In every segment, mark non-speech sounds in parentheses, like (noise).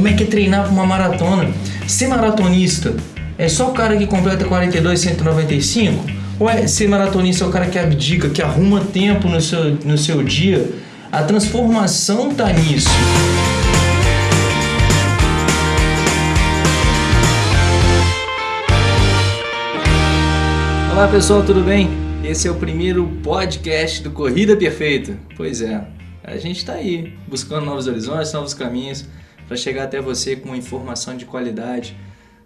como é que é treinar para uma maratona? Ser maratonista é só o cara que completa 42, 195? Ou é ser maratonista é o cara que abdica, que arruma tempo no seu, no seu dia? A transformação tá nisso. Olá pessoal, tudo bem? Esse é o primeiro podcast do Corrida Perfeita. Pois é, a gente está aí buscando novos horizontes, novos caminhos para chegar até você com informação de qualidade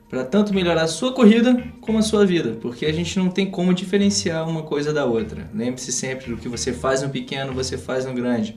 para tanto melhorar a sua corrida como a sua vida, porque a gente não tem como diferenciar uma coisa da outra. Lembre-se sempre do que você faz no pequeno, você faz no grande.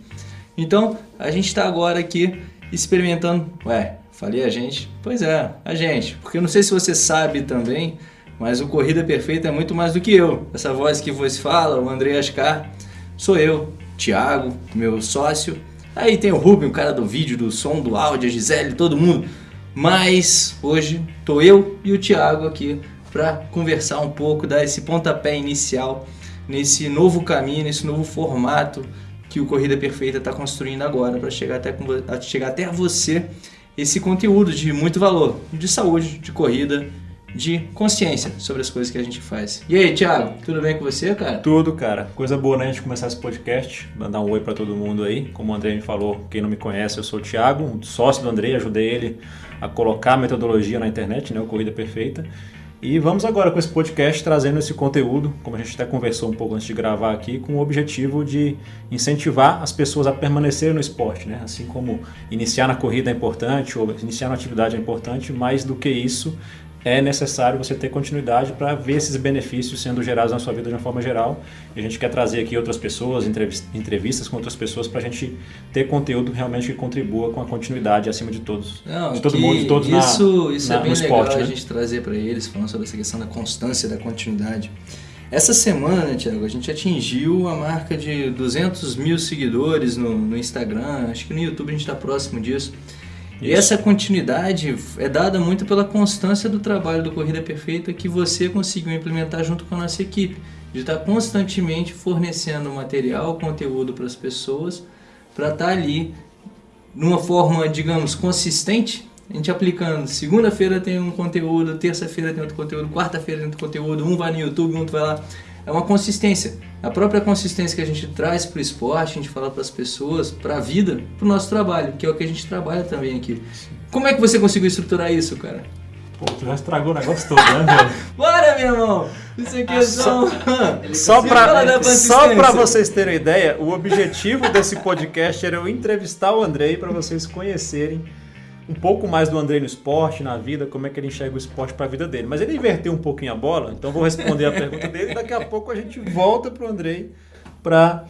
Então, a gente está agora aqui experimentando. Ué, falei a gente? Pois é, a gente. Porque eu não sei se você sabe também, mas o Corrida Perfeita é muito mais do que eu. Essa voz que você fala, o André Ascar, sou eu, Thiago, meu sócio. Aí tem o Rubem, o cara do vídeo, do som, do áudio, a Gisele, todo mundo. Mas hoje tô eu e o Thiago aqui para conversar um pouco, dar esse pontapé inicial nesse novo caminho, nesse novo formato que o Corrida Perfeita está construindo agora para chegar até chegar até você esse conteúdo de muito valor, de saúde, de corrida de consciência sobre as coisas que a gente faz. E aí, Thiago, tudo bem com você, cara? Tudo, cara. Coisa boa, né? A gente começar esse podcast, mandar um oi para todo mundo aí. Como o André me falou, quem não me conhece, eu sou o Thiago, sócio do André, ajudei ele a colocar a metodologia na internet, né? O Corrida Perfeita. E vamos agora com esse podcast trazendo esse conteúdo, como a gente até conversou um pouco antes de gravar aqui, com o objetivo de incentivar as pessoas a permanecerem no esporte, né? Assim como iniciar na corrida é importante, ou iniciar na atividade é importante, mais do que isso, é necessário você ter continuidade para ver esses benefícios sendo gerados na sua vida de uma forma geral. E a gente quer trazer aqui outras pessoas, entrevistas com outras pessoas para a gente ter conteúdo realmente que contribua com a continuidade acima de todos. Não, de todo mundo, de todos isso, na, isso é na, é bem legal esporte, né? a gente trazer para eles, falando sobre essa questão da constância, da continuidade. Essa semana, né, Tiago, a gente atingiu a marca de 200 mil seguidores no, no Instagram, acho que no YouTube a gente está próximo disso. E essa continuidade é dada muito pela constância do trabalho do Corrida Perfeita que você conseguiu implementar junto com a nossa equipe, de estar constantemente fornecendo material, conteúdo para as pessoas, para estar ali numa forma, digamos, consistente, a gente aplicando. Segunda-feira tem um conteúdo, terça-feira tem outro conteúdo, quarta-feira tem outro conteúdo, um vai no YouTube, outro vai lá é uma consistência. A própria consistência que a gente traz para o esporte, a gente fala para as pessoas, para a vida, para o nosso trabalho, que é o que a gente trabalha também aqui. Como é que você conseguiu estruturar isso, cara? Pô, tu já estragou o negócio todo, né, velho? (laughs) Bora, meu irmão! Isso aqui é só... Só, pra, só pra vocês terem ideia, o objetivo desse podcast era eu entrevistar o Andrei para vocês conhecerem um pouco mais do Andrei no esporte, na vida, como é que ele enxerga o esporte para a vida dele. Mas ele inverteu um pouquinho a bola, então vou responder a pergunta dele. Daqui a pouco a gente volta para o Andrei para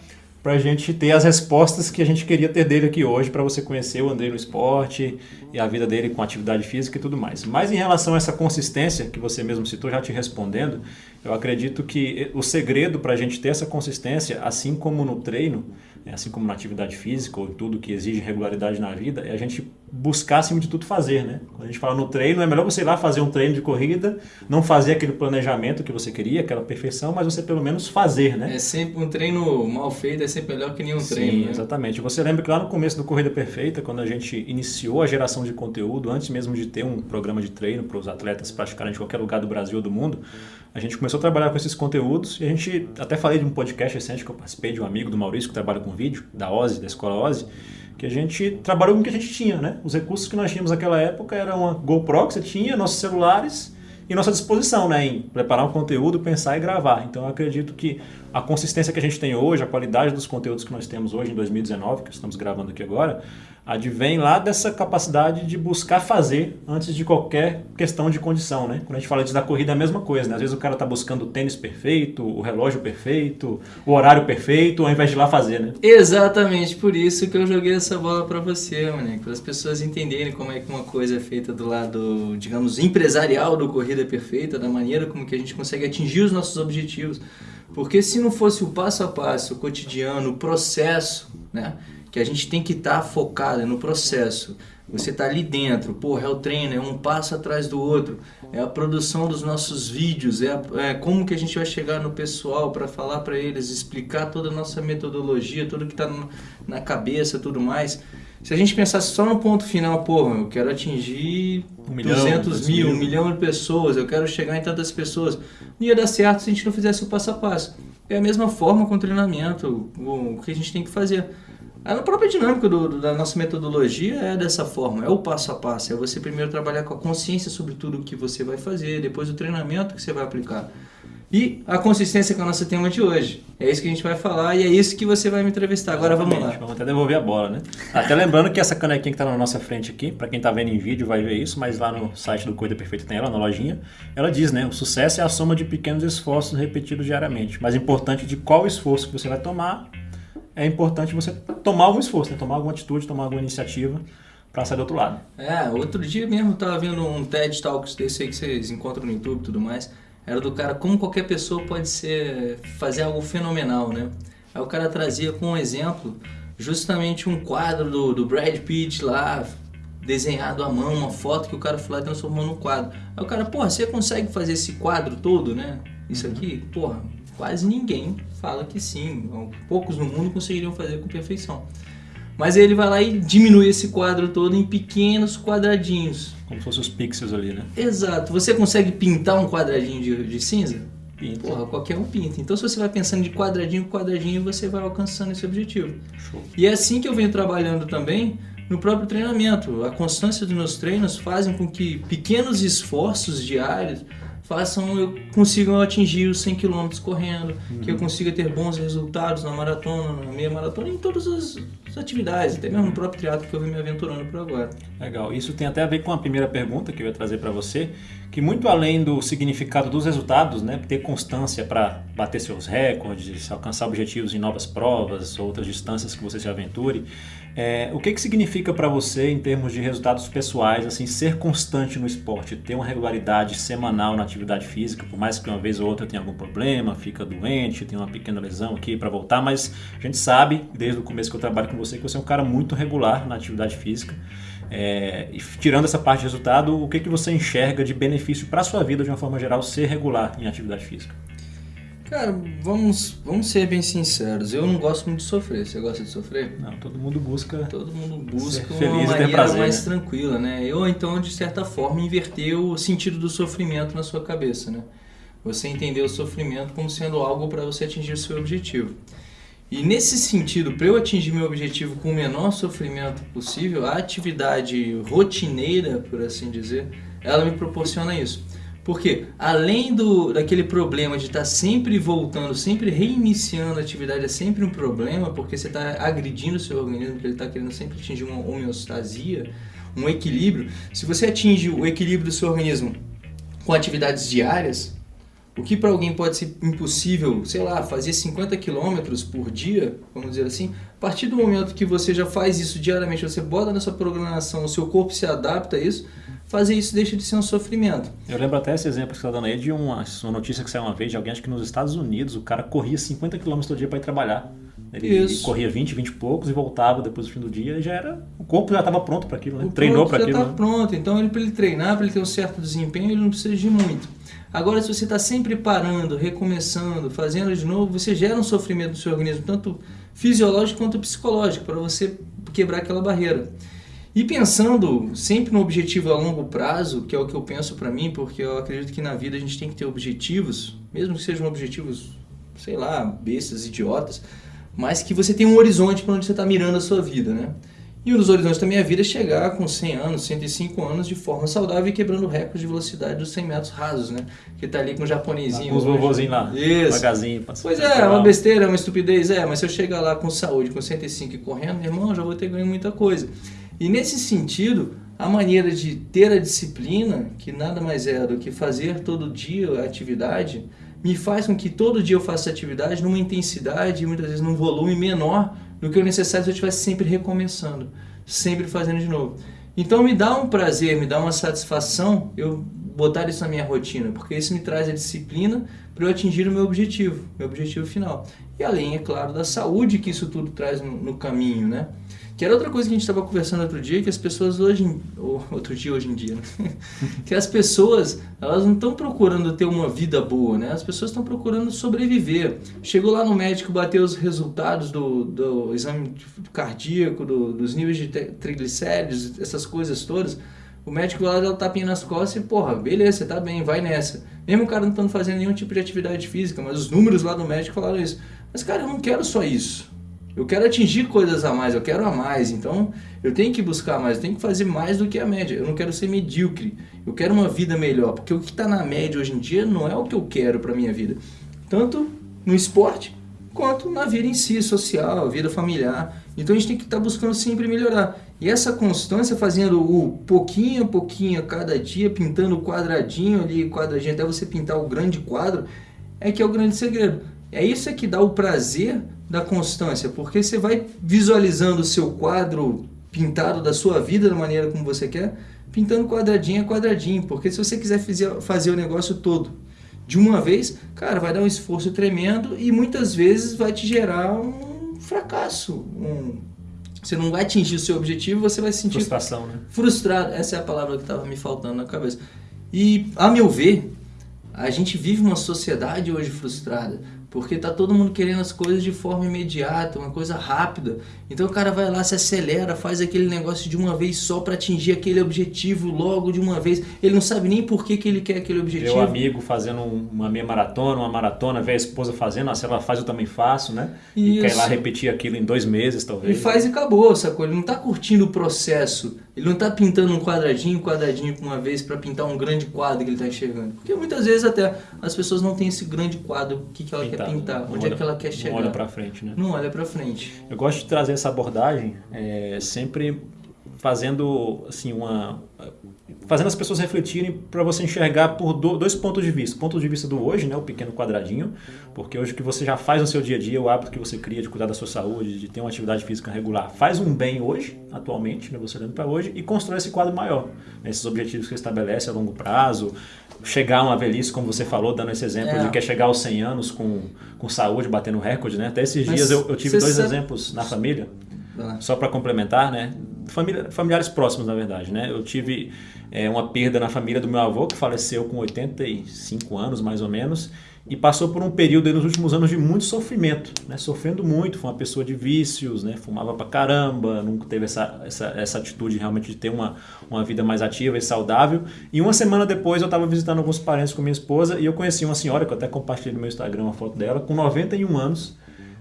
para a gente ter as respostas que a gente queria ter dele aqui hoje, para você conhecer o Andrei no esporte e a vida dele com atividade física e tudo mais. Mas em relação a essa consistência que você mesmo citou, já te respondendo, eu acredito que o segredo para a gente ter essa consistência, assim como no treino, né, assim como na atividade física ou tudo que exige regularidade na vida, é a gente buscar, acima de tudo, fazer. Né? Quando a gente fala no treino, é melhor você ir lá fazer um treino de corrida, não fazer aquele planejamento que você queria, aquela perfeição, mas você pelo menos fazer. Né? É sempre um treino mal feito, é sempre melhor que nenhum Sim, treino. Sim, né? exatamente. Você lembra que lá no começo do Corrida Perfeita, quando a gente iniciou a geração de conteúdo, antes mesmo de ter um programa de treino para os atletas praticarem de qualquer lugar do Brasil ou do mundo, a gente começou a trabalhar com esses conteúdos e a gente até falei de um podcast recente que eu participei de um amigo do Maurício que trabalha com vídeo, da OSI, da Escola OSI, que a gente trabalhou com o que a gente tinha, né? Os recursos que nós tínhamos naquela época eram uma GoPro que você tinha, nossos celulares e nossa disposição, né? Em preparar um conteúdo, pensar e gravar. Então eu acredito que a consistência que a gente tem hoje, a qualidade dos conteúdos que nós temos hoje em 2019, que estamos gravando aqui agora, advém lá dessa capacidade de buscar fazer antes de qualquer questão de condição, né? Quando a gente fala de da corrida é a mesma coisa, né? Às vezes o cara está buscando o tênis perfeito, o relógio perfeito, o horário perfeito, ao invés de ir lá fazer, né? Exatamente, por isso que eu joguei essa bola para você, mané, para as pessoas entenderem como é que uma coisa é feita do lado, digamos, empresarial do corrida perfeita, da maneira como que a gente consegue atingir os nossos objetivos. Porque se não fosse o passo a passo, o cotidiano, o processo, né? Que a gente tem que estar tá focado no processo. Você está ali dentro, porra, é o treino, é um passo atrás do outro, é a produção dos nossos vídeos, é, a, é como que a gente vai chegar no pessoal para falar para eles, explicar toda a nossa metodologia, tudo que está na cabeça, tudo mais. Se a gente pensasse só no ponto final, pô, eu quero atingir um milhão, 200 mil, mil, um milhão de pessoas, eu quero chegar em tantas pessoas, não ia dar certo se a gente não fizesse o passo a passo. É a mesma forma com o treinamento, o que a gente tem que fazer. A própria dinâmica do, da nossa metodologia é dessa forma, é o passo a passo. É você primeiro trabalhar com a consciência sobre tudo o que você vai fazer, depois o treinamento que você vai aplicar. E a consistência com o nosso tema de hoje. É isso que a gente vai falar e é isso que você vai me entrevistar. Agora vamos lá. Vamos até devolver a bola, né? Até lembrando que essa canequinha que está na nossa frente aqui, para quem está vendo em vídeo vai ver isso, mas lá no site do Coisa Perfeita tem ela, na lojinha. Ela diz, né? O sucesso é a soma de pequenos esforços repetidos diariamente. Mas importante de qual esforço que você vai tomar, é importante você tomar algum esforço, né? tomar alguma atitude, tomar alguma iniciativa para sair do outro lado. É, outro dia mesmo eu estava vendo um TED Talks desse aí que vocês encontram no YouTube e tudo mais era do cara como qualquer pessoa pode ser fazer algo fenomenal, né? Aí o cara trazia com um exemplo justamente um quadro do, do Brad Pitt lá desenhado à mão, uma foto que o cara foi lá e transformou no quadro. Aí o cara, porra, você consegue fazer esse quadro todo, né? Isso uhum. aqui, porra, quase ninguém fala que sim. Poucos no mundo conseguiriam fazer com perfeição. Mas ele vai lá e diminui esse quadro todo em pequenos quadradinhos. Como se fossem os pixels ali, né? Exato. Você consegue pintar um quadradinho de, de cinza? Pinta. Porra, qualquer um pinta. Então, se você vai pensando de quadradinho em quadradinho, você vai alcançando esse objetivo. Show. E é assim que eu venho trabalhando também no próprio treinamento. A constância dos meus treinos fazem com que pequenos esforços diários façam eu consigam atingir os 100 km correndo, uhum. que eu consiga ter bons resultados na maratona, na meia maratona, em todas as, as atividades, até mesmo no próprio teatro que eu venho me aventurando por agora. Legal. Isso tem até a ver com a primeira pergunta que eu ia trazer para você, que muito além do significado dos resultados, né, ter constância para bater seus recordes, alcançar objetivos em novas provas, outras distâncias que você se aventure, é, o que, que significa para você, em termos de resultados pessoais, assim, ser constante no esporte, ter uma regularidade semanal na atividade física, por mais que uma vez ou outra tenha algum problema, fica doente, tem uma pequena lesão aqui para voltar, mas a gente sabe, desde o começo que eu trabalho com você, que você é um cara muito regular na atividade física. É, e tirando essa parte de resultado, o que, que você enxerga de benefício para a sua vida, de uma forma geral, ser regular em atividade física? Cara, vamos, vamos ser bem sinceros. Eu não gosto muito de sofrer. Você gosta de sofrer? Não, todo mundo busca. Todo mundo busca uma maneira prazer, mais né? tranquila, né? Ou então, de certa forma, inverter o sentido do sofrimento na sua cabeça, né? Você entender o sofrimento como sendo algo para você atingir o seu objetivo. E nesse sentido, para eu atingir meu objetivo com o menor sofrimento possível, a atividade rotineira, por assim dizer, ela me proporciona isso. Porque além do, daquele problema de estar tá sempre voltando, sempre reiniciando a atividade, é sempre um problema, porque você está agredindo o seu organismo, porque ele está querendo sempre atingir uma homeostasia, um equilíbrio. Se você atinge o equilíbrio do seu organismo com atividades diárias, o que para alguém pode ser impossível, sei lá, fazer 50 quilômetros por dia, vamos dizer assim, a partir do momento que você já faz isso diariamente, você bota na sua programação, o seu corpo se adapta a isso, fazer isso deixa de ser um sofrimento. Eu lembro até esse exemplo que você está dando aí de uma, uma notícia que saiu uma vez de alguém, acho que nos Estados Unidos, o cara corria 50 km todo dia para ir trabalhar. Ele isso. corria 20, 20 e poucos e voltava depois do fim do dia e já era. O corpo já estava pronto para aquilo, né? O Treinou para aquilo. Já está né? pronto. Então, ele, para ele treinar, para ele ter um certo desempenho, ele não precisa de muito. Agora, se você está sempre parando, recomeçando, fazendo de novo, você gera um sofrimento no seu organismo, tanto fisiológico quanto psicológico, para você quebrar aquela barreira. E pensando sempre no objetivo a longo prazo, que é o que eu penso para mim, porque eu acredito que na vida a gente tem que ter objetivos, mesmo que sejam objetivos, sei lá, bestas, idiotas, mas que você tem um horizonte para onde você está mirando a sua vida, né? E um dos horizontes da minha vida é chegar com 100 anos, 105 anos de forma saudável e quebrando o recorde de velocidade dos 100 metros rasos, né? Que tá ali com o japonesinho. Com os vovozinhos lá. Isso. Devagarzinho. Pois é, uma besteira, uma estupidez, é. Mas se eu chegar lá com saúde, com 105 e correndo, meu irmão, já vou ter ganho muita coisa. E nesse sentido, a maneira de ter a disciplina, que nada mais é do que fazer todo dia a atividade, me faz com que todo dia eu faça atividade numa intensidade e muitas vezes num volume menor do que o necessário se eu estivesse sempre recomeçando, sempre fazendo de novo. Então me dá um prazer, me dá uma satisfação eu botar isso na minha rotina, porque isso me traz a disciplina para eu atingir o meu objetivo, meu objetivo final. E além, é claro, da saúde que isso tudo traz no, no caminho, né? Que era outra coisa que a gente estava conversando outro dia, que as pessoas hoje, ou (laughs) outro dia hoje em dia, né? (laughs) que as pessoas, elas não estão procurando ter uma vida boa, né? As pessoas estão procurando sobreviver. Chegou lá no médico, bateu os resultados do, do exame cardíaco, do, dos níveis de triglicéridos, essas coisas todas. O médico lá dá o tapinha nas costas e, porra, beleza, você tá bem, vai nessa. Mesmo o cara não estando fazendo nenhum tipo de atividade física, mas os números lá do médico falaram isso. Mas, cara, eu não quero só isso. Eu quero atingir coisas a mais, eu quero a mais. Então, eu tenho que buscar mais, eu tenho que fazer mais do que a média. Eu não quero ser medíocre. Eu quero uma vida melhor, porque o que está na média hoje em dia não é o que eu quero para minha vida. Tanto no esporte quanto na vida em si, social, vida familiar. Então a gente tem que estar tá buscando sempre melhorar. E essa constância, fazendo o pouquinho a pouquinho, cada dia, pintando o quadradinho ali, quadradinho, até você pintar o grande quadro, é que é o grande segredo. É isso que dá o prazer da constância, porque você vai visualizando o seu quadro pintado da sua vida da maneira como você quer, pintando quadradinho a quadradinho, porque se você quiser fazer o negócio todo de uma vez, cara, vai dar um esforço tremendo e muitas vezes vai te gerar um fracasso, um você não vai atingir o seu objetivo, você vai se sentir frustração, né? Frustrado, essa é a palavra que estava me faltando na cabeça. E a meu ver, a gente vive uma sociedade hoje frustrada. Porque tá todo mundo querendo as coisas de forma imediata, uma coisa rápida. Então o cara vai lá, se acelera, faz aquele negócio de uma vez só para atingir aquele objetivo logo de uma vez. Ele não sabe nem por que, que ele quer aquele objetivo. Meu amigo fazendo uma meia maratona, uma maratona, vê a esposa fazendo, se ela faz eu também faço, né? Isso. E quer ir lá repetir aquilo em dois meses, talvez. E faz e acabou, sacou? Ele não tá curtindo o processo. Ele não tá pintando um quadradinho, quadradinho por uma vez para pintar um grande quadro que ele tá enxergando. Porque muitas vezes até as pessoas não têm esse grande quadro, o que, que ela quer pintar, onde olha, é que ela quer chegar. Não olha para frente, né? Não olha para frente. Eu gosto de trazer essa abordagem é, sempre fazendo assim uma fazendo as pessoas refletirem para você enxergar por dois pontos de vista. O ponto de vista do hoje, né, o pequeno quadradinho, porque hoje o que você já faz no seu dia a dia, o hábito que você cria de cuidar da sua saúde, de ter uma atividade física regular, faz um bem hoje, atualmente, né, você olhando para hoje, e constrói esse quadro maior. Né, esses objetivos que você estabelece a longo prazo, chegar a uma velhice, como você falou, dando esse exemplo é. de que é chegar aos 100 anos com, com saúde, batendo recorde, né? Até esses Mas dias eu, eu tive dois sabe... exemplos na família, ah. só para complementar, né? Família, familiares próximos, na verdade, né? Eu tive é, uma perda na família do meu avô, que faleceu com 85 anos, mais ou menos, e passou por um período nos últimos anos de muito sofrimento, né? sofrendo muito, foi uma pessoa de vícios, né? fumava pra caramba, nunca teve essa, essa, essa atitude realmente de ter uma, uma vida mais ativa e saudável. E uma semana depois eu estava visitando alguns parentes com minha esposa e eu conheci uma senhora, que eu até compartilhei no meu Instagram uma foto dela, com 91 anos,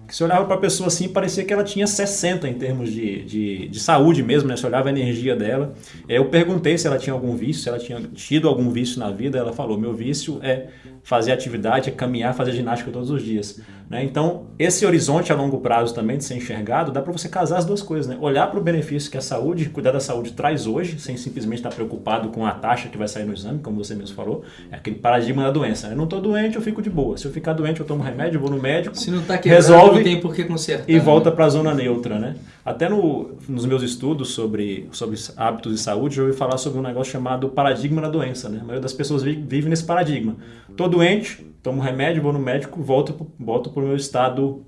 que se olhava para a pessoa assim, parecia que ela tinha 60 em termos de, de, de, saúde mesmo, né? Se olhava a energia dela. Eu perguntei se ela tinha algum vício, se ela tinha tido algum vício na vida. Ela falou: meu vício é fazer atividade, é caminhar, fazer ginástica todos os dias. Né? Então, esse horizonte a longo prazo também de ser enxergado, dá para você casar as duas coisas. Né? Olhar para o benefício que a saúde, cuidar da saúde traz hoje, sem simplesmente estar preocupado com a taxa que vai sair no exame, como você mesmo falou. É aquele paradigma da doença. Né? Eu não estou doente, eu fico de boa. Se eu ficar doente, eu tomo remédio, vou no médico. Se não está quebrado, resolve, não tem por que consertar. E volta para a zona neutra. Né? Até no, nos meus estudos sobre, sobre hábitos de saúde, eu ouvi falar sobre um negócio chamado paradigma da doença. Né? A maioria das pessoas vive, vive nesse paradigma. Estou doente, tomo remédio, vou no médico, volto, volto para o meu estado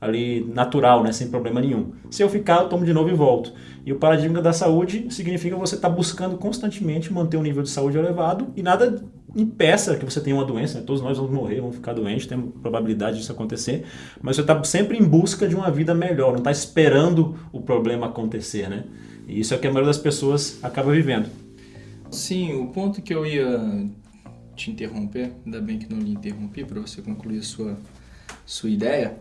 ali natural, né, sem problema nenhum. Se eu ficar, eu tomo de novo e volto. E o paradigma da saúde significa você estar tá buscando constantemente manter um nível de saúde elevado e nada impeça que você tenha uma doença. Né? Todos nós vamos morrer, vamos ficar doentes, tem probabilidade disso acontecer, mas você está sempre em busca de uma vida melhor, não está esperando o problema acontecer, né? E isso é o que a maioria das pessoas acaba vivendo. Sim, o ponto que eu ia te interromper, ainda bem que não lhe interrompi para você concluir a sua, sua ideia,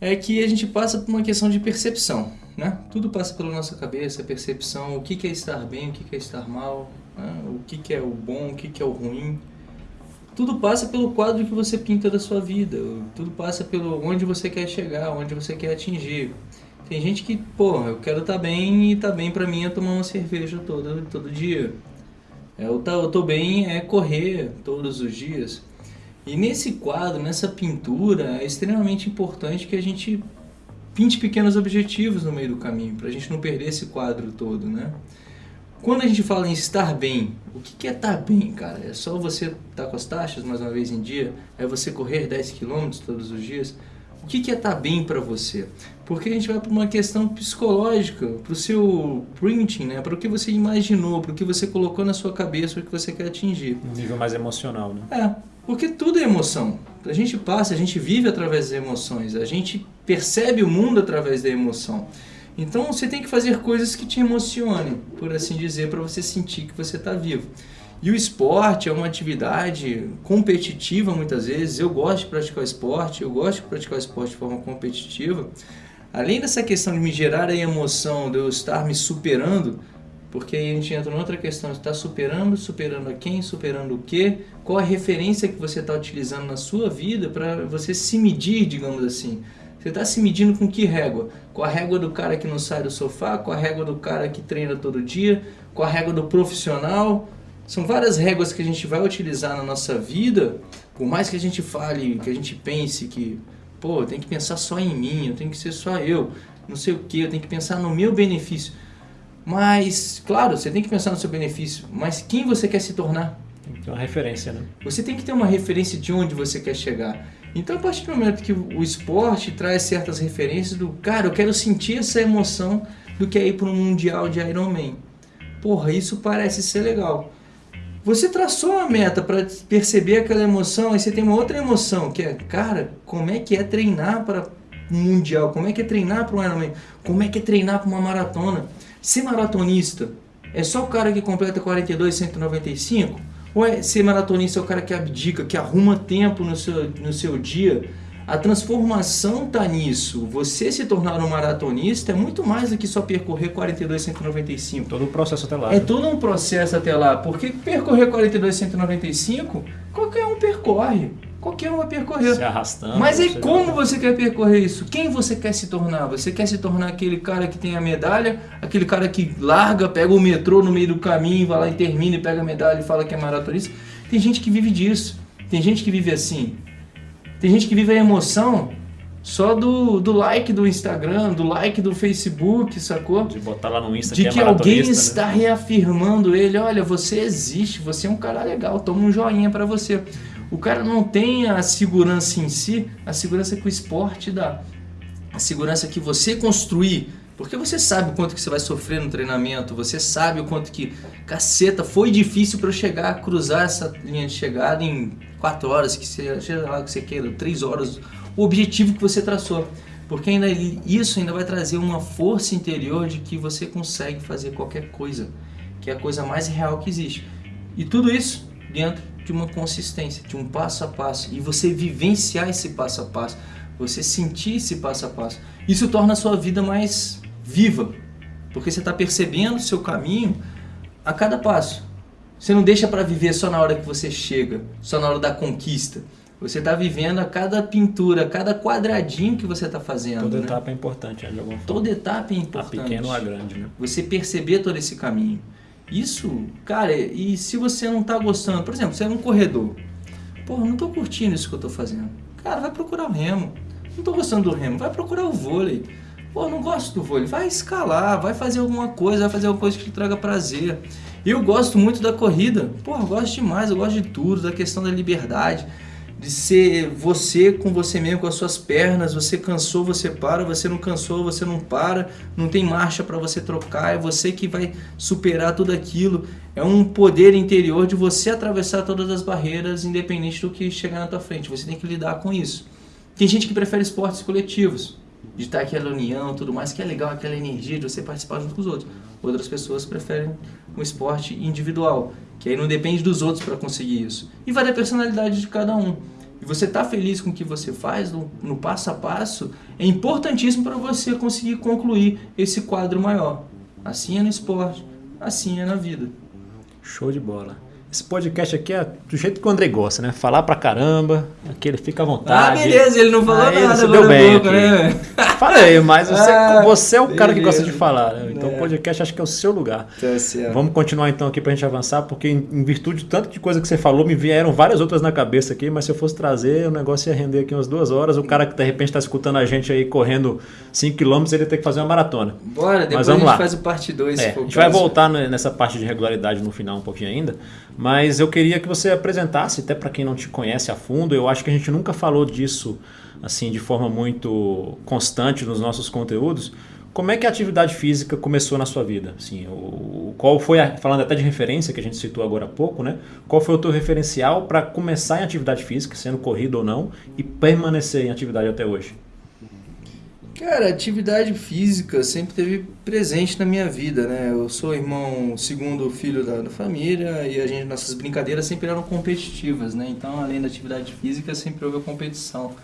é que a gente passa por uma questão de percepção. Né? Tudo passa pela nossa cabeça, percepção, o que é estar bem, o que é estar mal, né? o que é o bom, o que é o ruim. Tudo passa pelo quadro que você pinta da sua vida, tudo passa pelo onde você quer chegar, onde você quer atingir. Tem gente que, pô, eu quero estar tá bem e estar tá bem para mim é tomar uma cerveja todo, todo dia. É, eu, tá, eu tô bem é correr todos os dias. E nesse quadro, nessa pintura, é extremamente importante que a gente pinte pequenos objetivos no meio do caminho, para a gente não perder esse quadro todo, né? Quando a gente fala em estar bem, o que é estar bem, cara? É só você estar tá com as taxas mais uma vez em dia? É você correr 10 km todos os dias? O que, é estar bem para você? Porque a gente vai para uma questão psicológica, para o seu printing, né? para o que você imaginou, para o que você colocou na sua cabeça, o que você quer atingir. Um nível mais emocional, né? É, porque tudo é emoção. A gente passa, a gente vive através das emoções, a gente percebe o mundo através da emoção. Então você tem que fazer coisas que te emocionem, por assim dizer, para você sentir que você está vivo. E o esporte é uma atividade competitiva muitas vezes. Eu gosto de praticar esporte, eu gosto de praticar esporte de forma competitiva. Além dessa questão de me gerar a emoção de eu estar me superando, porque aí a gente entra em outra questão, está superando, superando a quem, superando o quê, qual a referência que você está utilizando na sua vida para você se medir, digamos assim. Você está se medindo com que régua? Com a régua do cara que não sai do sofá, com a régua do cara que treina todo dia, com a régua do profissional. São várias réguas que a gente vai utilizar na nossa vida, por mais que a gente fale, que a gente pense que, pô, tenho que pensar só em mim, eu tenho que ser só eu, não sei o que, eu tenho que pensar no meu benefício. Mas, claro, você tem que pensar no seu benefício, mas quem você quer se tornar? Tem uma referência, né? Você tem que ter uma referência de onde você quer chegar. Então, a partir do momento que o esporte traz certas referências do cara, eu quero sentir essa emoção do que é ir para um mundial de Ironman. Porra, isso parece ser legal. Você traçou uma meta para perceber aquela emoção, aí você tem uma outra emoção, que é, cara, como é que é treinar para um mundial? Como é que é treinar para um Ironman? Como é que é treinar para uma maratona? Ser maratonista é só o cara que completa 42, 195? Ou é ser maratonista é o cara que abdica, que arruma tempo no seu, no seu dia? A transformação está nisso. Você se tornar um maratonista é muito mais do que só percorrer 42, 195. Todo o processo até lá. É né? todo um processo até lá. Porque percorrer 42, 195, qualquer um percorre. Qualquer um vai percorrer. Se arrastando. Mas é como você quer percorrer isso? Quem você quer se tornar? Você quer se tornar aquele cara que tem a medalha, aquele cara que larga, pega o metrô no meio do caminho, vai lá e termina e pega a medalha e fala que é maratonista? Tem gente que vive disso. Tem gente que vive assim. Tem gente que vive a emoção só do, do like do Instagram, do like do Facebook, sacou? De botar lá no Insta De que, que é alguém né? está reafirmando ele, olha, você existe, você é um cara legal, toma um joinha para você. O cara não tem a segurança em si, a segurança que o esporte dá. A segurança que você construir, porque você sabe o quanto que você vai sofrer no treinamento, você sabe o quanto que, caceta, foi difícil para eu chegar a cruzar essa linha de chegada em 4 horas, que seja lá que você queira, 3 horas, o objetivo que você traçou. Porque ainda isso ainda vai trazer uma força interior de que você consegue fazer qualquer coisa, que é a coisa mais real que existe. E tudo isso dentro de uma consistência, de um passo a passo, e você vivenciar esse passo a passo, você sentir esse passo a passo. Isso torna a sua vida mais viva, porque você está percebendo o seu caminho a cada passo. Você não deixa para viver só na hora que você chega, só na hora da conquista. Você está vivendo a cada pintura, a cada quadradinho que você está fazendo. Toda né? etapa é importante, né, de alguma forma. Toda etapa é importante. A pequena ou a grande, né? Você perceber todo esse caminho. Isso, cara, e se você não tá gostando, por exemplo, você é um corredor. Porra, não tô curtindo isso que eu tô fazendo. Cara, vai procurar o remo. Não tô gostando do remo, vai procurar o vôlei. Pô, não gosto do vôlei. Vai escalar, vai fazer alguma coisa, vai fazer alguma coisa que te traga prazer. Eu gosto muito da corrida. Porra, gosto demais, eu gosto de tudo, da questão da liberdade de ser você com você mesmo, com as suas pernas. Você cansou, você para. Você não cansou, você não para. Não tem marcha para você trocar. É você que vai superar tudo aquilo. É um poder interior de você atravessar todas as barreiras, independente do que chegar na tua frente. Você tem que lidar com isso. Tem gente que prefere esportes coletivos, de estar aquela união, tudo mais, que é legal, aquela energia de você participar junto com os outros. Outras pessoas preferem um esporte individual, que aí não depende dos outros para conseguir isso. E vai da personalidade de cada um. E você tá feliz com o que você faz no, no passo a passo, é importantíssimo para você conseguir concluir esse quadro maior. Assim é no esporte, assim é na vida. Show de bola. Esse podcast aqui é do jeito que o André gosta, né? Falar pra caramba, aqui ele fica à vontade. Ah, beleza, ele não falou Aí nada. você deu bem boca, aqui. né? Falei, mas você, (laughs) Ah, você é o cara que gosta de falar, né? Então É. o podcast acho que é o seu lugar. Tá certo. Vamos continuar então aqui pra gente avançar, porque em, virtude de tanto de coisa que você falou, me vieram várias outras na cabeça aqui, mas se eu fosse trazer, o negócio ia render aqui umas duas horas. O cara que de repente tá escutando a gente aí correndo 5km, ele ia ter que fazer uma maratona. Bora, depois Mas a vamos gente lá. faz o parte 2. É, a gente vai voltar nessa parte de regularidade no final um pouquinho ainda, Mas eu queria que você apresentasse, até para quem não te conhece a fundo, eu acho que a gente nunca falou disso assim de forma muito constante nos nossos conteúdos. Como é que a atividade física começou na sua vida? Assim, o, qual foi, a, falando até de referência que a gente citou agora há pouco, né? Qual foi o teu referencial para começar em atividade física, sendo corrido ou não, e permanecer em atividade até hoje? Cara, atividade física sempre teve presente na minha vida, né? Eu sou irmão segundo filho da, da, família e a gente, nossas brincadeiras sempre eram competitivas, né? Então, além da atividade física, sempre houve a competição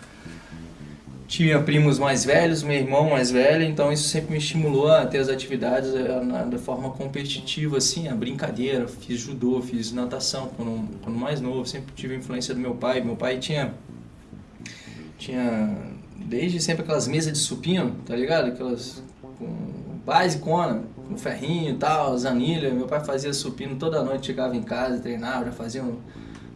tinha primos mais velhos, meu irmão mais velho, então isso sempre me estimulou a ter as atividades eh, da forma competitiva, assim, a brincadeira. Fiz judô, fiz natação quando, quando mais novo, sempre tive influência do meu pai. Meu pai tinha, tinha desde sempre aquelas mesas de supino, tá ligado? Aquelas com basicona, com ferrinho e tal, zanilha. Meu pai fazia supino toda noite, chegava em casa, treinava, já fazia um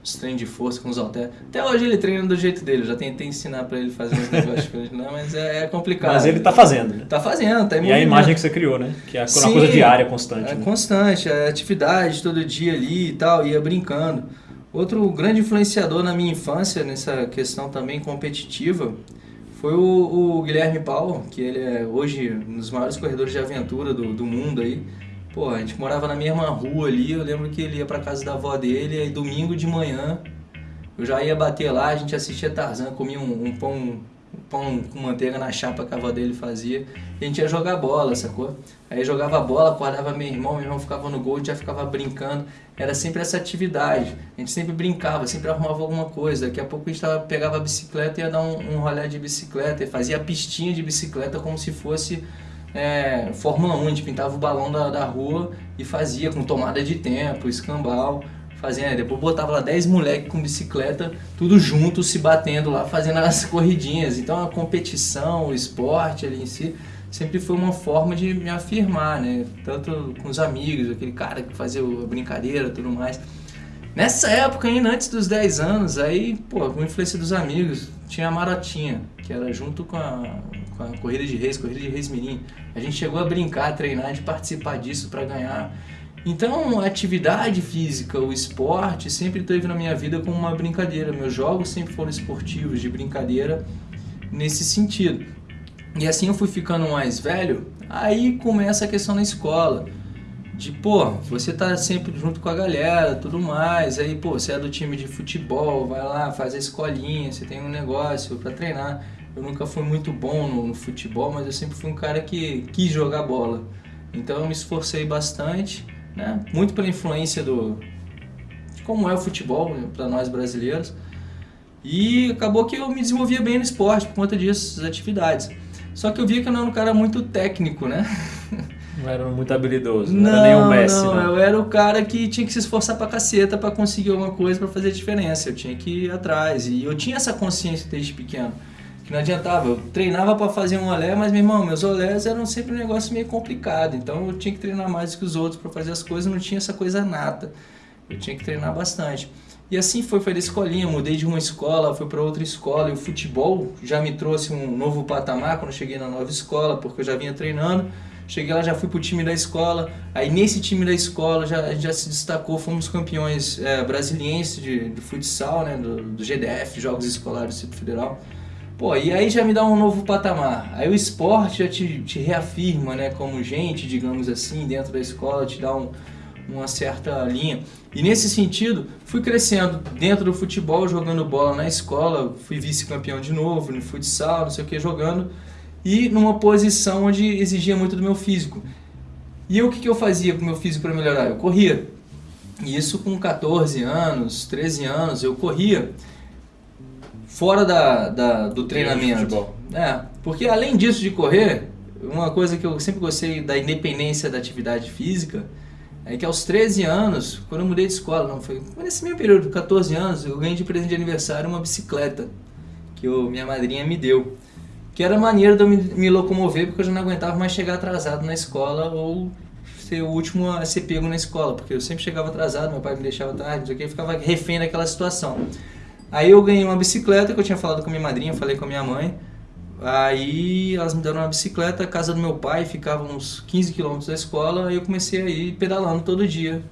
os treinos de força com os halteres. Até hoje ele treina do jeito dele, já tentei ensinar para ele fazer uns negócios não, mas é, é, complicado. Mas ele tá fazendo, né? Tá fazendo, tá E a imagem que você criou, né? Que é uma Sim, coisa diária, constante. É né? constante, é atividade todo dia ali e tal, ia brincando. Outro grande influenciador na minha infância, nessa questão também competitiva, foi o, o Guilherme Paulo, que ele é hoje um dos maiores corredores de aventura do, do mundo aí. Pô, a gente morava na mesma rua ali, eu lembro que ele ia pra casa da avó dele, aí domingo de manhã eu já ia bater lá, a gente assistia Tarzan, comia um, um pão, pão com manteiga na chapa que a avó dele fazia, e a gente ia jogar bola, sacou? Aí jogava bola, acordava meu irmão, meu irmão ficava no gol, já ficava brincando, era sempre essa atividade, a gente sempre brincava, sempre arrumava alguma coisa, daqui a pouco a gente tava, pegava a bicicleta e ia dar um, um rolê de bicicleta, e fazia pistinha de bicicleta como se fosse é, Fórmula 1, a gente pintava o balão da, da rua e fazia com tomada de tempo, escambau, fazia, depois botava lá 10 moleques com bicicleta, tudo junto, se batendo lá, fazendo as (laughs) corridinhas. Então a competição, o esporte ali em si, sempre foi uma forma de me afirmar, né? Tanto com os amigos, aquele cara que fazia a brincadeira tudo mais. Nessa época, ainda antes dos 10 anos, aí, pô, com influência dos amigos, tinha a Marotinha, que era junto com a, com a Corrida de Reis, Corrida de Reis Mirim. A gente chegou a brincar, a treinar, de participar disso para ganhar. Então, a atividade física, o esporte, sempre teve na minha vida como uma brincadeira. Meus jogos sempre foram esportivos, de brincadeira, nesse sentido. E assim eu fui ficando mais velho, aí começa a questão na escola de, pô, você tá sempre junto com a galera, tudo mais, aí, pô, você é do time de futebol, vai lá, faz a escolinha, você tem um negócio para treinar. Eu nunca fui muito bom no, no, futebol, mas eu sempre fui um cara que quis jogar bola. Então eu me esforcei bastante, né? Muito pela influência do de como é o futebol né, para nós brasileiros. E acabou que eu me desenvolvia bem no esporte por conta disso, atividades. Só que eu via que eu não era um cara muito técnico, né? (laughs) Não era muito habilidoso, não, não era nem o Messi. Não, não, eu era o cara que tinha que se esforçar pra caceta pra conseguir alguma coisa para fazer a diferença. Eu tinha que ir atrás. E eu tinha essa consciência desde pequeno. Que não adiantava, eu treinava para fazer um olé, mas meu irmão, meus olés eram sempre um negócio meio complicado. Então eu tinha que treinar mais que os outros para fazer as coisas, não tinha essa coisa nata. Eu tinha que treinar bastante. E assim foi, foi da escolinha, mudei de uma escola, fui para outra escola, e o futebol já me trouxe um novo patamar quando cheguei na nova escola, porque eu já vinha treinando. Cheguei lá, já fui pro time da escola. Aí nesse time da escola já, já se destacou, fomos campeões é, de, de futsal, né? Do, do, GDF, Jogos Escolares do Distrito Federal. Pô, e aí já me dá um novo patamar. Aí o esporte já te, te reafirma, né? Como gente, digamos assim, dentro da escola, te dá um, uma certa linha. E nesse sentido, fui crescendo dentro do futebol, jogando bola na escola, fui vice-campeão de novo no futsal, não sei o que, jogando e numa posição onde exigia muito do meu físico. E o que, que eu fazia com o meu físico para melhorar? Eu corria. E isso com 14 anos, 13 anos, eu corria fora da, da do treinamento. É, porque além disso de correr, uma coisa que eu sempre gostei da independência da atividade física é que aos 13 anos, quando eu mudei de escola, não foi nesse mesmo período, 14 anos, eu ganhei de presente de aniversário uma bicicleta que eu, minha madrinha me deu que era maneiro de eu me, me, locomover porque eu já não aguentava mais chegar atrasado na escola ou ser o último a ser pego na escola, porque eu sempre chegava atrasado, meu pai me deixava tarde, não sei o que, eu ficava refém daquela situação. Aí eu ganhei uma bicicleta que eu tinha falado com minha madrinha, falei com a minha mãe. Aí elas me deram uma bicicleta, a casa do meu pai ficava uns 15 quilômetros da escola, aí eu comecei a ir pedalando todo dia.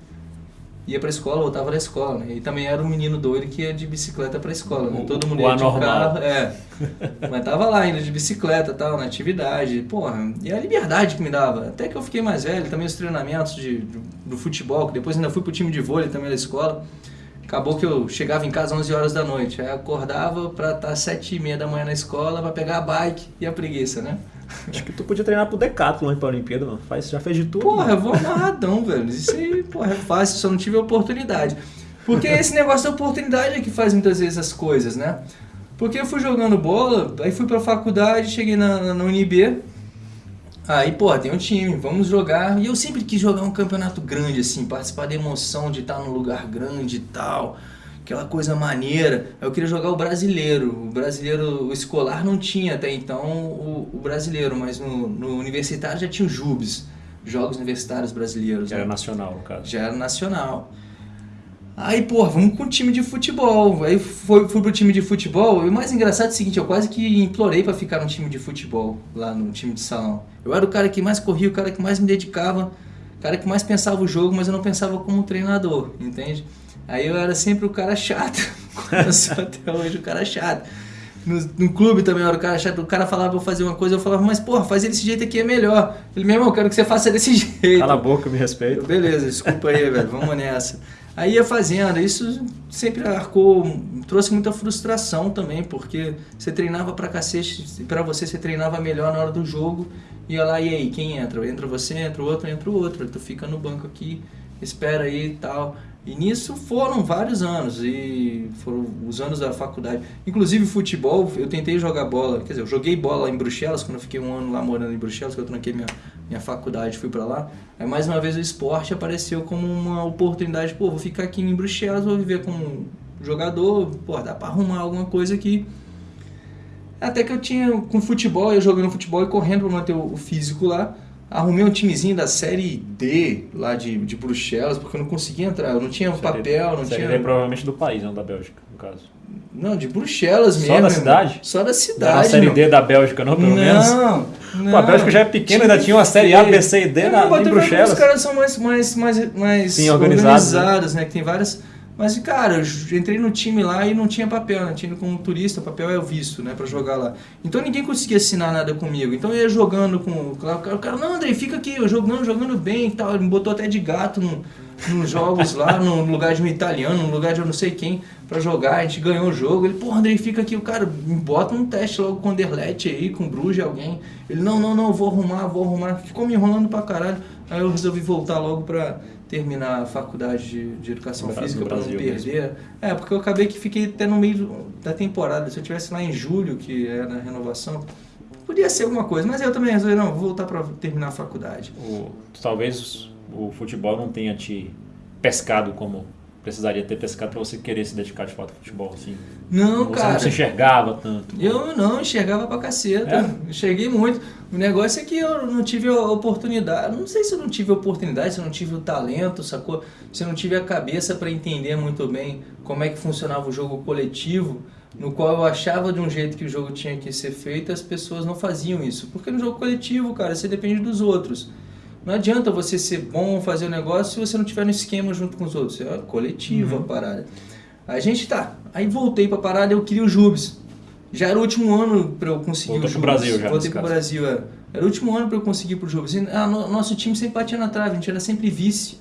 ia pra escola, voltava da escola, né? E também era um menino doido que ia de bicicleta pra escola, né? Todo mundo o ia anormal. de carro. É. (laughs) Mas tava lá indo de bicicleta e tal, na atividade. Porra, e a liberdade que me dava. Até que eu fiquei mais velho, também os treinamentos de, do, do futebol, que depois ainda fui pro time de vôlei também da escola. Acabou que eu chegava em casa às 11 horas da noite. Aí acordava pra estar às 7 e meia da manhã na escola pra pegar a bike e a preguiça, né? Acho que tu podia treinar pro Decathlon aí pra Olimpíada, mano. Faz, já fez de tudo. Porra, mano. eu vou amarradão, velho. Isso aí, porra, é fácil, só não tive oportunidade. Porque esse negócio da oportunidade é que faz muitas vezes as coisas, né? Porque eu fui jogando bola, aí fui pra faculdade, cheguei na, na, na UNB. Aí, pô, tem um time, vamos jogar. E eu sempre quis jogar um campeonato grande, assim, participar da emoção de estar num lugar grande e tal. Aquela coisa maneira. Eu queria jogar o brasileiro. O brasileiro, o escolar não tinha até então o, o brasileiro, mas no, no universitário já tinha o JUBs, Jogos Universitários Brasileiros. Era né? nacional, no caso. Já era nacional. Aí, pô, vamos com o time de futebol. Aí fui, fui pro time de futebol. E o mais engraçado é o seguinte, eu quase que implorei pra ficar no time de futebol, lá no time de salão. Eu era o cara que mais corria, o cara que mais me dedicava, o cara que mais pensava o jogo, mas eu não pensava como treinador, entende? Aí eu era sempre o cara chato. (laughs) Eu sou até hoje o cara chato. No, no clube também eu era o cara chato. O cara falava pra eu fazer uma coisa, eu falava, mas porra, fazer desse jeito aqui é melhor. Ele, meu irmão, eu quero que você faça desse (laughs) jeito. Cala a boca, me respeita. Beleza, desculpa aí, velho, vamos nessa. Aí ia fazendo, isso sempre arcou, trouxe muita frustração também, porque você treinava pra cacete, pra você você treinava melhor na hora do jogo, ia lá, e aí, quem entra? Entra você, entra o outro, entra o outro, tu fica no banco aqui, espera aí e tal. E nisso foram vários anos, e foram os anos da faculdade. Inclusive futebol, eu tentei jogar bola, quer dizer, eu joguei bola em Bruxelas, quando eu fiquei um ano lá morando em Bruxelas, que eu tranquei minha, minha faculdade, fui pra lá. Aí mais uma vez o esporte apareceu como uma oportunidade, pô, vou ficar aqui em Bruxelas, vou viver como jogador, pô, dá pra arrumar alguma coisa aqui. Até que eu tinha, com futebol, eu jogando futebol e correndo pra manter o físico lá, arrumei um timezinho da série D lá de, de Bruxelas, porque eu não conseguia entrar, eu não tinha um papel, não Série tinha... D provavelmente do país, não da Bélgica, no caso. Não, de Bruxelas Só mesmo. da irmão. cidade? Só da Não cidade. a Série. D da Bélgica, não, pelo não, menos? Não, Pô, a Bélgica já é pequena, ainda tinha uma Série A, B, C e D na, em como Bruxelas. Os caras são mais, mais, mais, mais Sim, organizados, organizados, né? Que tem várias. Mas, cara, eu entrei no time lá e não tinha papel, né? Tinha ido como turista, papel é o visto, né? Pra jogar lá. Então ninguém conseguia assinar nada comigo. Então eu ia jogando com. O cara, o cara, não, André, fica aqui, eu jogando, jogando bem e tal. Ele me botou até de gato no, nos jogos lá, (laughs) no lugar de um italiano, no lugar de eu não sei quem, pra jogar. A gente ganhou o jogo. Ele, pô, André, fica aqui, o cara, me bota um teste logo com o Anderlecht aí, com o Bruges, alguém. Ele, não, não, não, vou arrumar, vou arrumar. Ficou me enrolando pra caralho. Aí eu resolvi voltar logo pra terminar a faculdade de, de educação Brasil, física pra não perder. É, porque eu acabei que fiquei até no meio da temporada. Se eu tivesse lá em julho, que é na renovação, podia ser alguma coisa. Mas eu também resolvi, não, vou voltar pra terminar a faculdade. O- talvez o futebol não tenha te pescado como precisaria ter pescado pra você querer se dedicar de fato ao futebol, assim. Não, você cara. não se enxergava tanto. Eu não, enxergava pra caceta. É? Enxerguei muito. O negócio é que eu não tive a oportunidade. Não sei se eu não tive a oportunidade, se eu não tive o talento, sacou? Se eu não tive a cabeça pra entender muito bem como é que funcionava o jogo coletivo, no qual eu achava de um jeito que o jogo tinha que ser feito, as pessoas não faziam isso. Porque no jogo coletivo, cara, você depende dos outros. Não adianta você ser bom, fazer o negócio, se você não tiver no esquema junto com os outros. É coletivo a parada. A gente tá. Aí voltei pra parada, eu queria o Jubes. Já era o último ano pra eu conseguir Voltou o pro Jubes. Brasil já, Voltei pro caso. Brasil, é. Era o último ano pra eu conseguir pro Jubes. E, ah, no- nosso time sempre batia na trave, a gente era sempre vice.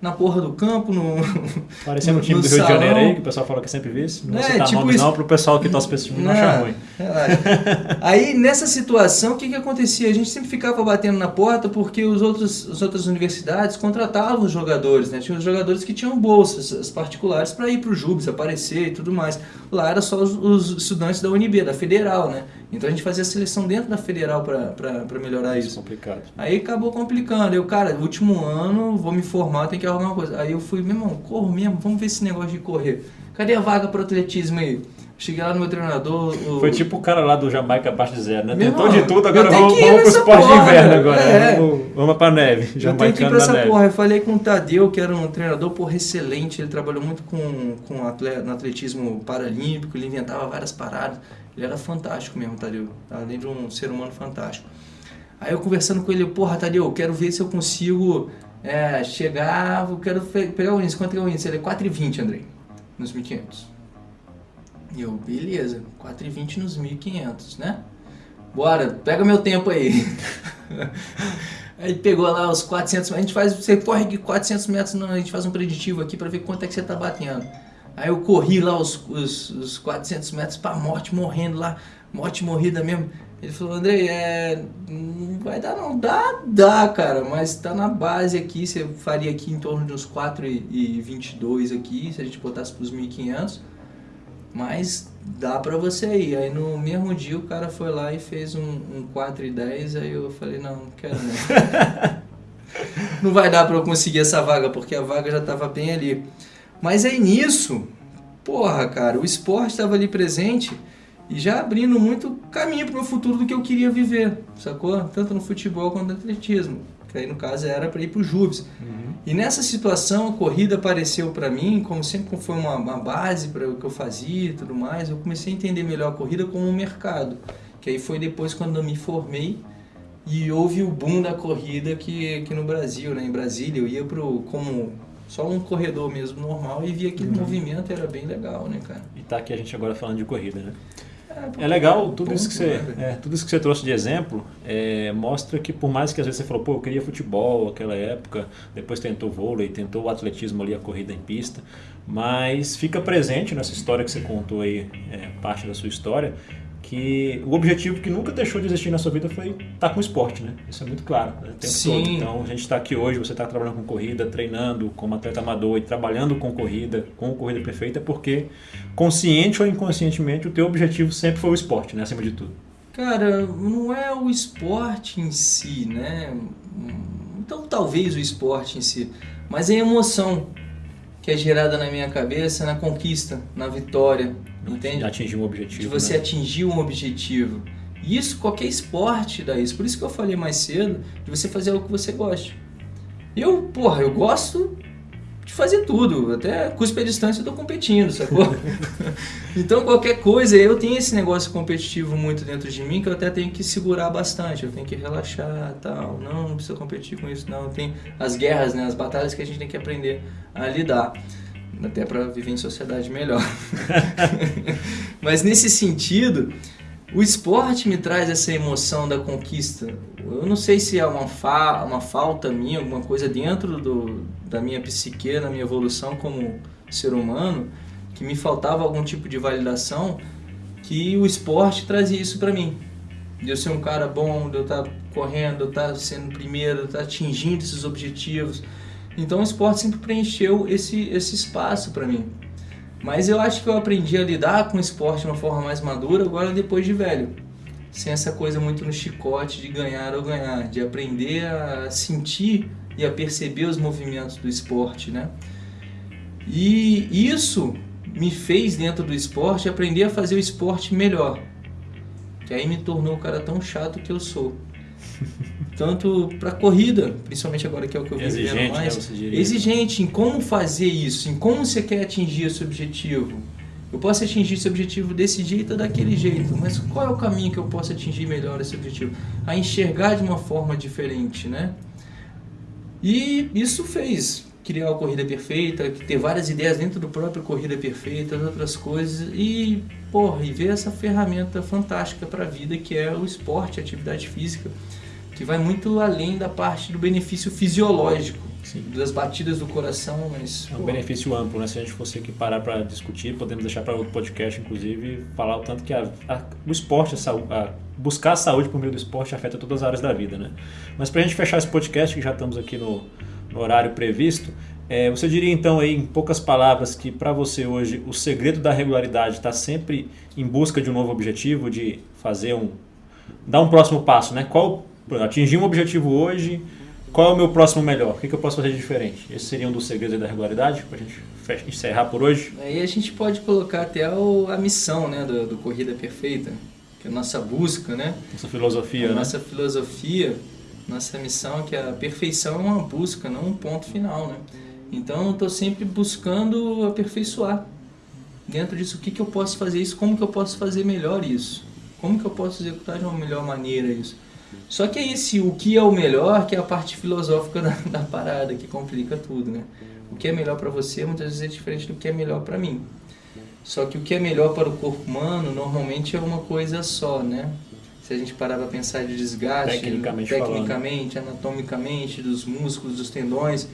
Na porra do campo, no. (laughs) Parecendo um no- time do Rio de salão. Janeiro aí, que o pessoal fala que é sempre vice. Não É, citar tipo nomes isso. não, pro pessoal que torce pra esse time não achar ruim. relaxa. (laughs) Aí nessa situação, o que, que acontecia? A gente sempre ficava batendo na porta porque os outros, as outras universidades contratavam os jogadores, né? Tinha os jogadores que tinham bolsas as particulares para ir para o Jubes, aparecer e tudo mais. Lá era só os, os estudantes da UNB, da Federal, né? Então a gente fazia a seleção dentro da Federal para melhorar Isso é isso. complicado. Aí acabou complicando. Eu, cara, último ano, vou me formar, tem que arrumar uma coisa. Aí eu fui, meu irmão, corro mesmo, vamos ver esse negócio de correr. Cadê a vaga para atletismo aí? Cheguei lá no meu treinador. o- Foi tipo o cara lá do Jamaica abaixo de zero, né? Meu Tentou irmão, de tudo, agora vamos, vamos pro esporte de porra, inverno agora. é. Vamos, vamos pra neve. Eu tenho que ir pra essa neve. porra. Eu falei com o Tadeu, que era um treinador porra, excelente. Ele trabalhou muito com, com atle- no atletismo paralímpico, ele inventava várias paradas. Ele era fantástico mesmo, Tadeu. Além de um ser humano fantástico. Aí eu conversando com ele, porra, Tadeu, eu quero ver se eu consigo É, chegava, quero pegar o índice. Quanto é o índice? Ele é 4,20, Andrei, nos 1.500. E eu, beleza, 4,20 nos 1.500, né? Bora, pega meu tempo aí. (laughs) aí pegou lá os 400 a gente faz, você corre 400 metros, não, a gente faz um preditivo aqui para ver quanto é que você tá batendo. Aí eu corri lá os, os, os 400 metros para morte, morrendo lá, morte morrida mesmo. Ele falou, Andrei, é, não vai dar não. Dá, dá, cara, mas tá na base aqui, você faria aqui em torno de uns 4,22 aqui, se a gente botasse pros 1.500. Mas dá pra você ir. Aí no mesmo dia o cara foi lá e fez um, um 4,10, aí eu falei, não, não quero não. (laughs) não vai dar pra eu conseguir essa vaga, porque a vaga já tava bem ali. Mas aí nisso, porra, cara, o esporte estava ali presente e já abrindo muito caminho para o futuro do que eu queria viver, sacou? Tanto no futebol quanto no atletismo. Que aí no caso era para ir para o Jubes. Uhum. E nessa situação a corrida apareceu para mim, como sempre foi uma, uma base para o que eu fazia e tudo mais, eu comecei a entender melhor a corrida como um mercado. Que aí foi depois quando eu me formei e houve o boom da corrida que, aqui no Brasil, né? em Brasília. Eu ia pro, como só um corredor mesmo normal e via aquele uhum. movimento, era bem legal, né, cara? E tá aqui a gente agora falando de corrida, né? É, é legal, tudo, isso que você, né, é, tudo isso que você trouxe de exemplo é, mostra que por mais que às vezes você falou, pô, eu queria futebol naquela época, depois tentou vôlei, tentou o atletismo ali, a corrida em pista, mas fica presente nessa história que você contou aí, é, parte da sua história, que o objetivo que nunca deixou de existir na sua vida foi estar com o esporte, né? Isso é muito claro, né? o tempo Sim. todo. Então, a gente está aqui hoje, você está trabalhando com corrida, treinando como atleta amador e trabalhando com corrida, com corrida perfeita, porque consciente ou inconscientemente o teu objetivo sempre foi o esporte, né? Acima de tudo. Cara, não é o esporte em si, né? Então, talvez o esporte em si, mas é a emoção que é gerada na minha cabeça na conquista, na vitória, entende? Atingir um objetivo. De você né? atingir um objetivo. E isso, qualquer esporte dá isso. Por isso que eu falei mais cedo de você fazer algo que você goste. Eu, porra, eu gosto de fazer tudo. Até cuspe a distância eu tô competindo, sacou? (laughs) então qualquer coisa, eu tenho esse negócio competitivo muito dentro de mim que eu até tenho que segurar bastante. Eu tenho que relaxar tal. Não, não precisa competir com isso, não. Tem as guerras, né? As batalhas que a gente tem que aprender a lidar até para viver em sociedade melhor. (laughs) Mas nesse sentido, o esporte me traz essa emoção da conquista. Eu não sei se é uma, fa uma falta minha, alguma coisa dentro do, da minha psique, na minha evolução como ser humano, que me faltava algum tipo de validação, que o esporte trazia isso para mim. De eu ser um cara bom, de eu estar tá correndo, de eu estar tá sendo primeiro, de eu estar tá atingindo esses objetivos então o esporte sempre preencheu esse, esse espaço para mim. Mas eu acho que eu aprendi a lidar com o esporte de uma forma mais madura agora depois de velho. Sem essa coisa muito no chicote de ganhar ou ganhar, de aprender a sentir e a perceber os movimentos do esporte, né? E isso me fez dentro do esporte aprender a fazer o esporte melhor. Que aí me tornou o cara tão chato que eu sou. (laughs) Tanto para corrida, principalmente agora que é o que eu vivo vendo mais. Né, exigente em como fazer isso, em como você quer atingir esse objetivo. Eu posso atingir esse objetivo desse jeito ou daquele jeito, mas qual é o caminho que eu posso atingir melhor esse objetivo? A enxergar de uma forma diferente, né? E isso fez criar a Corrida Perfeita, ter várias ideias dentro do próprio Corrida Perfeita, outras coisas, e, porra, e ver essa ferramenta fantástica para a vida que é o esporte, a atividade física que vai muito além da parte do benefício fisiológico, Sim. das batidas do coração, mas... É um pô. benefício amplo, né? Se a gente fosse aqui parar para discutir, podemos deixar para outro podcast, inclusive, falar o tanto que a, a, o esporte, a, a, buscar a saúde por meio do esporte afeta todas as áreas da vida, né? Mas para a gente fechar esse podcast, que já estamos aqui no, no horário previsto, é, você diria então aí, em poucas palavras, que para você hoje o segredo da regularidade está sempre em busca de um novo objetivo, de fazer um... dar um próximo passo, né? Qual atingir um objetivo hoje, qual é o meu próximo melhor? O que, eu posso fazer de diferente? Esse seria um dos segredos da regularidade, para a gente encerrar por hoje. Aí a gente pode colocar até o, a missão né, do, do, Corrida Perfeita, que é a nossa busca, né? Nossa filosofia, a né? Nossa filosofia, nossa missão, que a perfeição é uma busca, não um ponto final, né? Então eu estou sempre buscando aperfeiçoar. Dentro disso, o que, que eu posso fazer isso, como que eu posso fazer melhor isso? Como que eu posso executar de uma melhor maneira isso? Só que é esse o que é o melhor, que é a parte filosófica (laughs) da, da parada, que complica tudo, né? O que é melhor para você muitas vezes é diferente do que é melhor para mim. Só que o que é melhor para o corpo humano normalmente é uma coisa só, né? Se a gente parar para pensar de desgaste, tecnicamente, tecnicamente anatomicamente, dos músculos, dos tendões,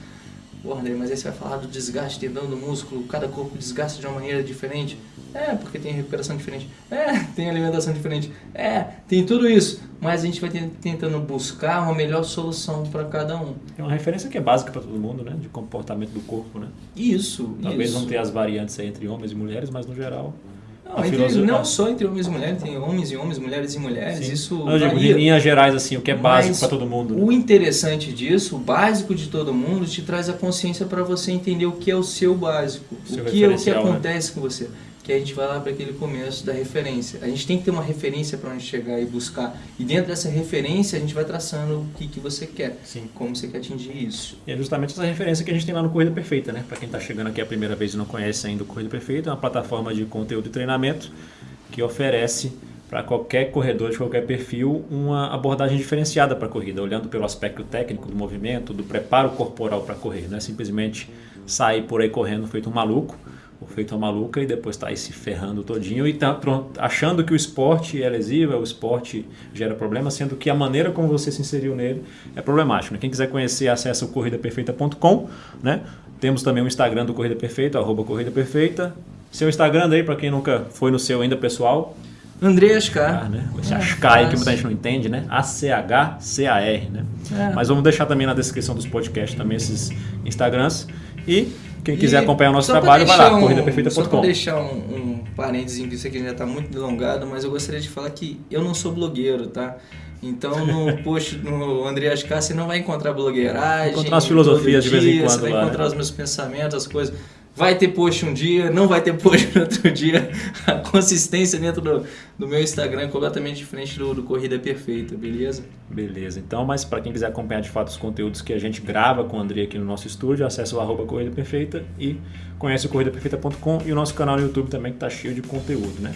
Mas aí você vai falar do desgaste tendão do músculo, cada corpo desgasta de uma maneira diferente. É, porque tem recuperação diferente. É, tem alimentação diferente. É, tem tudo isso. Mas a gente vai tentando buscar uma melhor solução para cada um. É uma referência que é básica para todo mundo, né? De comportamento do corpo, né? Isso. Talvez isso. não ter as variantes entre homens e mulheres, mas no geral. Não, entre, não só entre homens e mulheres, tem homens e homens, mulheres e mulheres. Sim. Isso eu digo, em linhas gerais, assim, o que é básico para todo mundo. Né? O interessante disso, o básico de todo mundo, te traz a consciência para você entender o que é o seu básico, seu o que é o que né? acontece né? com você que a gente vai lá para aquele começo da referência. A gente tem que ter uma referência para onde chegar e buscar. E dentro dessa referência a gente vai traçando o que, que você quer, Sim. como você quer atingir isso. E é justamente essa referência que a gente tem lá no Corrida Perfeita, né? Para quem está chegando aqui a primeira vez e não conhece ainda o Corrida Perfeita, é uma plataforma de conteúdo e treinamento que oferece para qualquer corredor de qualquer perfil uma abordagem diferenciada para a corrida, olhando pelo aspecto técnico do movimento, do preparo corporal para correr, não é simplesmente sair por aí correndo feito um maluco, feito uma maluca e depois tá aí se ferrando todinho e tá pronto, achando que o esporte é lesivo, o esporte gera problema, sendo que a maneira como você se inseriu nele é problemático. Né? Quem quiser conhecer, acessa o corridaperfeita.com, né? Temos também o Instagram do Corrida Perfeita, arroba Corrida Perfeita. Seu Instagram aí, para quem nunca foi no seu ainda, pessoal. André Ascar. Ah, né? Esse é, Ascar aí que muita gente não entende, né? A-C-H-C-A-R, né? É. Mas vamos deixar também na descrição dos podcasts também esses Instagrams. E quem quiser e acompanhar o nosso trabalho, vai lá, um, corridaperfeita.com. Só para deixar um, um parênteses, que isso aqui já está muito delongado, mas eu gostaria de falar que eu não sou blogueiro, tá? Então no (laughs) post no Andreas K você não vai encontrar blogueiragem. Encontrar as filosofias de vez em quando. Você vai lá, encontrar né? os meus pensamentos, as coisas. Vai ter post um dia, não vai ter post no outro dia. A consistência dentro do, do meu Instagram é completamente diferente do, do Corrida Perfeita, beleza? Beleza. Então, mas para quem quiser acompanhar de fato os conteúdos que a gente grava com o André aqui no nosso estúdio, acessa o arroba Corrida Perfeita e conhece o corridaperfeita.com e o nosso canal no YouTube também que está cheio de conteúdo, né?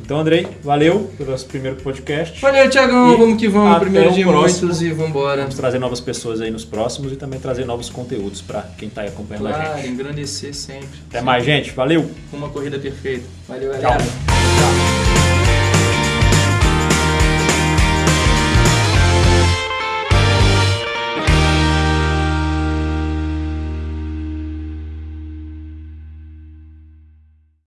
Então, Andrei, valeu pelo nosso primeiro podcast. Valeu, Tiagão. Vamos que vamos. Primeiro de muitos e vamos embora. Vamos trazer novas pessoas aí nos próximos e também trazer novos conteúdos para quem está aí acompanhando claro, a gente. Claro, engrandecer sempre. Até mais, gente. Valeu. Uma corrida perfeita. Valeu, galera. Tchau.